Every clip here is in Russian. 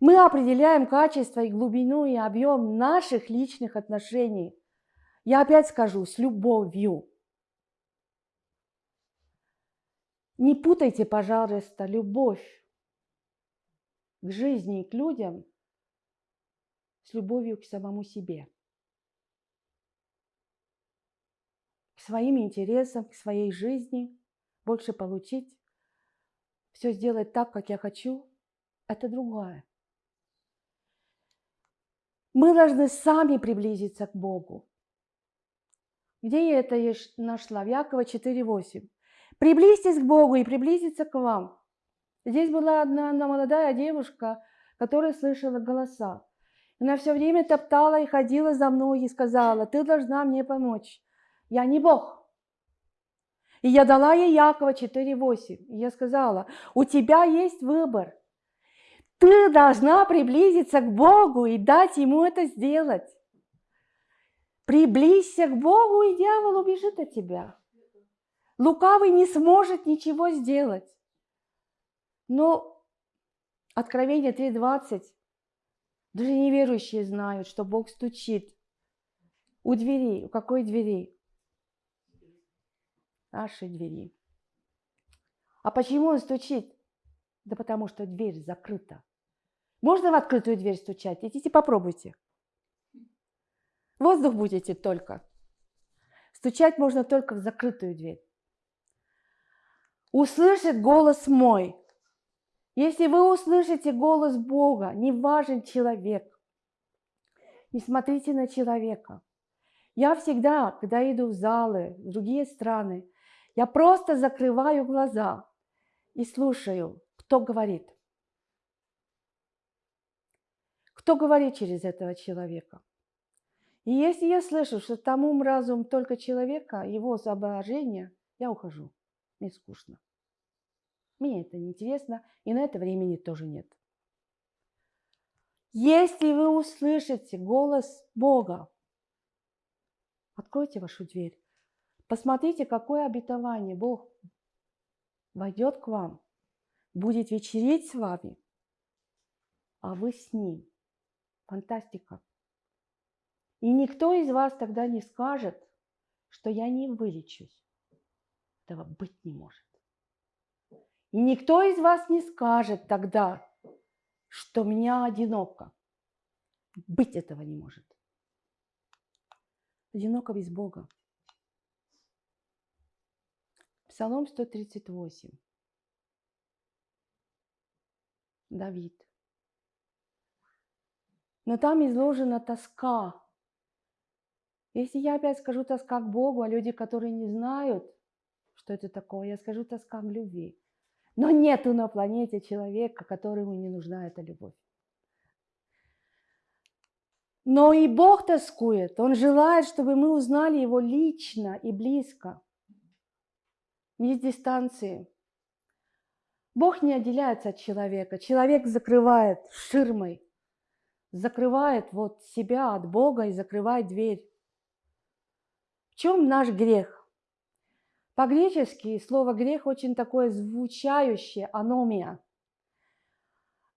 Мы определяем качество и глубину и объем наших личных отношений. Я опять скажу, с любовью. Не путайте, пожалуйста, любовь к жизни и к людям с любовью к самому себе. К своим интересам, к своей жизни, больше получить, все сделать так, как я хочу, это другое. Мы должны сами приблизиться к Богу. Где я это нашла? В Якова 4.8. Приблизьтесь к Богу и приблизиться к вам. Здесь была одна, одна молодая девушка, которая слышала голоса. Она все время топтала и ходила за мной и сказала, ты должна мне помочь. Я не Бог. И я дала ей Якова 4.8. И я сказала, у тебя есть выбор. Ты должна приблизиться к Богу и дать Ему это сделать. Приблизься к Богу, и дьявол убежит от тебя. Лукавый не сможет ничего сделать. Но Откровение 3.20, даже неверующие знают, что Бог стучит у двери. У какой двери? Нашей двери. А почему он стучит? Да потому что дверь закрыта. Можно в открытую дверь стучать? Идите попробуйте. Воздух будете только. Стучать можно только в закрытую дверь услышит голос мой. Если вы услышите голос Бога, не важен человек. Не смотрите на человека. Я всегда, когда иду в залы, в другие страны, я просто закрываю глаза и слушаю, кто говорит. Кто говорит через этого человека. И если я слышу, что там ум, разум только человека, его соображения, я ухожу. Мне скучно. Мне это неинтересно, и на это времени тоже нет. Если вы услышите голос Бога, откройте вашу дверь. Посмотрите, какое обетование Бог войдет к вам, будет вечерить с вами, а вы с Ним. Фантастика. И никто из вас тогда не скажет, что я не вылечусь. Этого быть не может. И никто из вас не скажет тогда, что меня одиноко. Быть этого не может. Одиноко без Бога. Псалом 138. Давид. Но там изложена тоска. Если я опять скажу тоска к Богу, а люди, которые не знают, что это такое, я скажу тоска к любви. Но нету на планете человека, которому не нужна эта любовь. Но и Бог тоскует. Он желает, чтобы мы узнали Его лично и близко, не с дистанции. Бог не отделяется от человека. Человек закрывает ширмой, закрывает вот себя от Бога и закрывает дверь. В чем наш грех? По-гречески слово грех очень такое звучающее, аномия.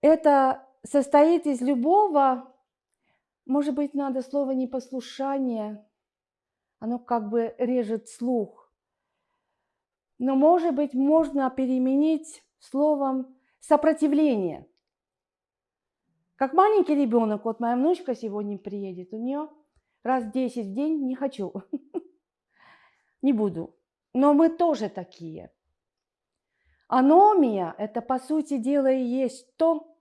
Это состоит из любого, может быть, надо слово непослушание, оно как бы режет слух. Но, может быть, можно переменить словом сопротивление. Как маленький ребенок, вот моя внучка сегодня приедет, у нее раз 10 в день не хочу, не буду. Но мы тоже такие. Аномия – это, по сути дела, и есть то,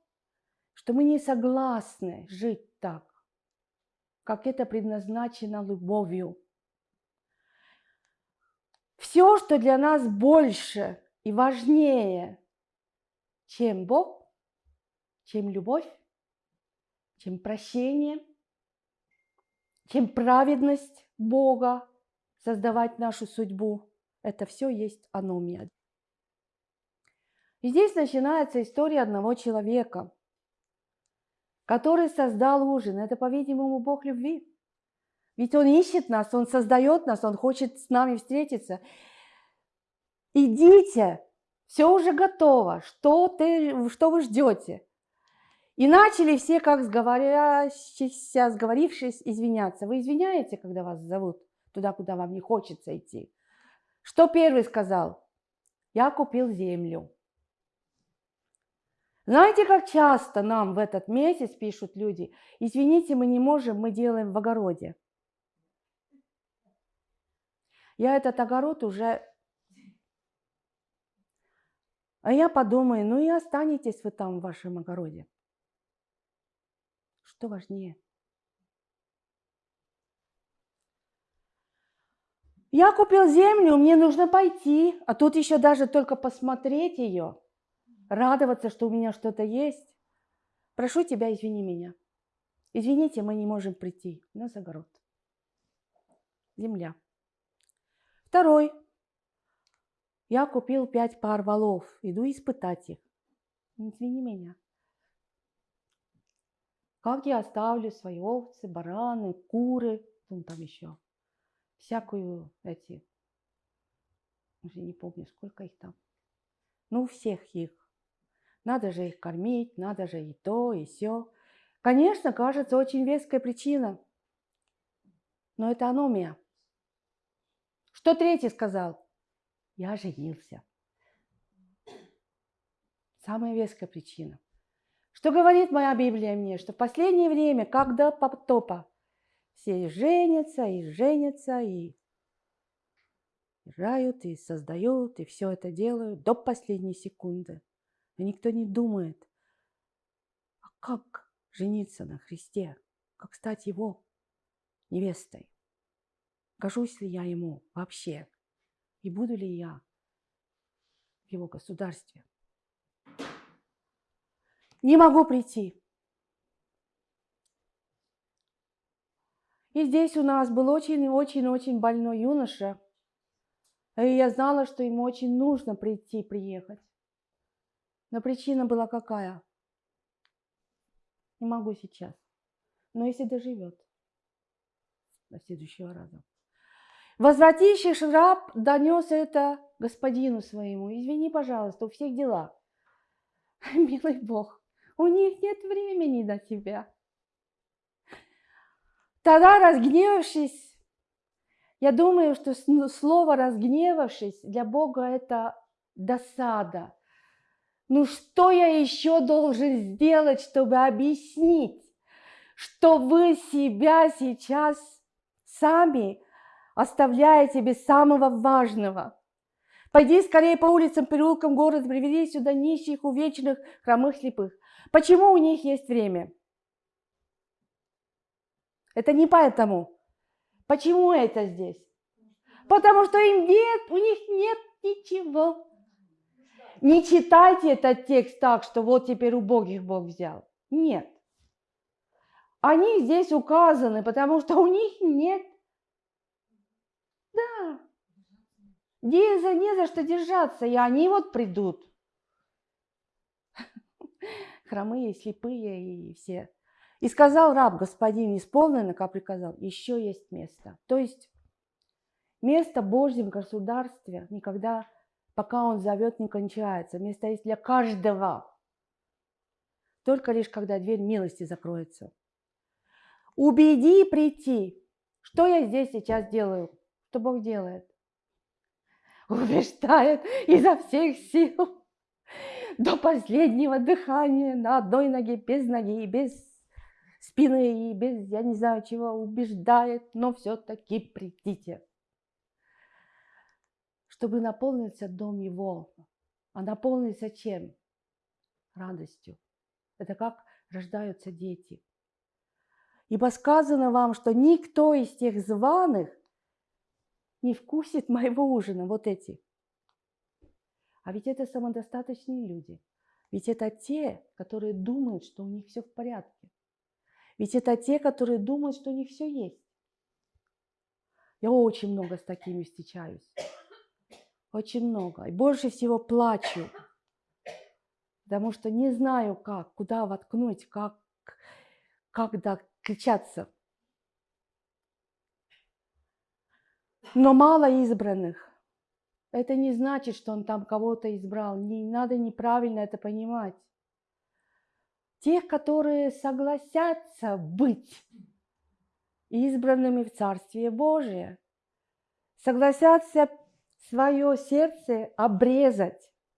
что мы не согласны жить так, как это предназначено любовью. Все, что для нас больше и важнее, чем Бог, чем любовь, чем прощение, чем праведность Бога, создавать нашу судьбу – это все есть аномия. И здесь начинается история одного человека, который создал ужин. Это, по-видимому, Бог любви. Ведь Он ищет нас, Он создает нас, Он хочет с нами встретиться. Идите, все уже готово, что, ты, что вы ждете? И начали все, как сговорящиеся, сговорившись, извиняться. Вы извиняете, когда вас зовут туда, куда вам не хочется идти? Что первый сказал? Я купил землю. Знаете, как часто нам в этот месяц пишут люди, извините, мы не можем, мы делаем в огороде. Я этот огород уже... А я подумаю, ну и останетесь вы там в вашем огороде. Что важнее? Я купил землю, мне нужно пойти, а тут еще даже только посмотреть ее, радоваться, что у меня что-то есть. Прошу тебя, извини меня. Извините, мы не можем прийти. У нас огород. Земля. Второй. Я купил пять пар валов. Иду испытать их. Извини меня. Как я оставлю свои овцы, бараны, куры, ну там еще, всякую эти, уже не помню, сколько их там. Ну, всех их. Надо же их кормить, надо же и то, и все. Конечно, кажется, очень веская причина. Но это аномия. Что третий сказал? Я женился. Самая веская причина. Что говорит моя Библия мне? Что в последнее время, когда потопа, все женятся и женятся, и рожают, и создают, и все это делают до последней секунды. Но никто не думает, а как жениться на Христе, как стать Его невестой. Гожусь ли я Ему вообще? И буду ли я в Его государстве? Не могу прийти. И здесь у нас был очень-очень-очень больной юноша. И я знала, что ему очень нужно прийти, приехать. Но причина была какая? Не могу сейчас. Но если доживет до следующего раза. Возвративший раб донес это господину своему. Извини, пожалуйста, у всех дела. Милый Бог, у них нет времени на тебя. Тогда, разгневавшись, я думаю, что слово «разгневавшись» для Бога – это досада. Ну что я еще должен сделать, чтобы объяснить, что вы себя сейчас сами оставляете без самого важного – Пойди скорее по улицам, переулкам города, приведи сюда нищих, увечных, хромых, слепых. Почему у них есть время? Это не поэтому. Почему это здесь? Потому что им нет, у них нет ничего. Не читайте этот текст так, что вот теперь убогих Бог взял. Нет. Они здесь указаны, потому что у них нет. Да. Не за, не за что держаться, и они вот придут. Хромые, слепые и все. И сказал раб, господин, исполнено, как приказал, еще есть место. То есть место Божьем государстве никогда, пока он зовет, не кончается. Место есть для каждого. Только лишь, когда дверь милости закроется. Убеди прийти. Что я здесь сейчас делаю? Что Бог делает? Убеждает изо всех сил до последнего дыхания на одной ноге, без ноги, без спины и без, я не знаю чего, убеждает, но все-таки придите. Чтобы наполниться дом его. А наполниться чем? Радостью. Это как рождаются дети. Ибо сказано вам, что никто из тех званых не вкусит моего ужина, вот эти. А ведь это самодостаточные люди. Ведь это те, которые думают, что у них все в порядке. Ведь это те, которые думают, что у них все есть. Я очень много с такими встречаюсь. Очень много. И больше всего плачу. Потому что не знаю как, куда воткнуть, как, как кричаться. Но мало избранных. Это не значит, что он там кого-то избрал. Не надо неправильно это понимать. Тех, которые согласятся быть избранными в царстве Божие, согласятся свое сердце обрезать,